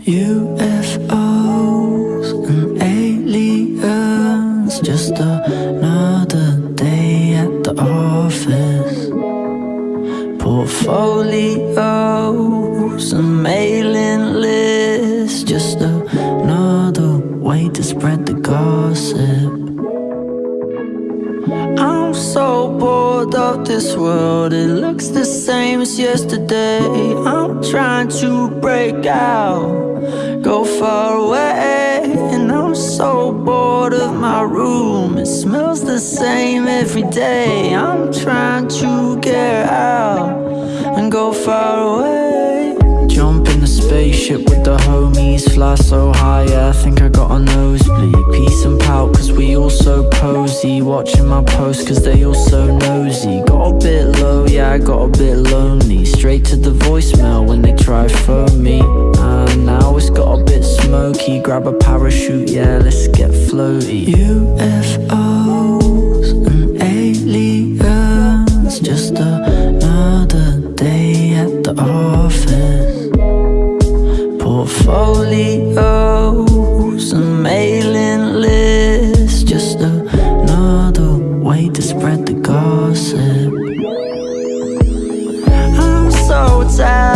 UFOs and aliens, just another day at the office. Portfolios and mailing lists, just another way to spread of this world, it looks the same as yesterday. I'm trying to break out go far away And I'm so bored of my room. It smells the same every day. I'm trying to get out And go far away. Jump in the spaceship with the homies Fly so high, yeah, I think I got a nosebleed. Peace and pout, cause we all Watching my posts, cause they all so nosy. Got a bit low, yeah, I got a bit lonely. Straight to the voicemail when they try phone me. And now it's got a bit smoky. Grab a parachute, yeah, let's get floaty. UFOs and aliens. Just another day at the office. Portfolios so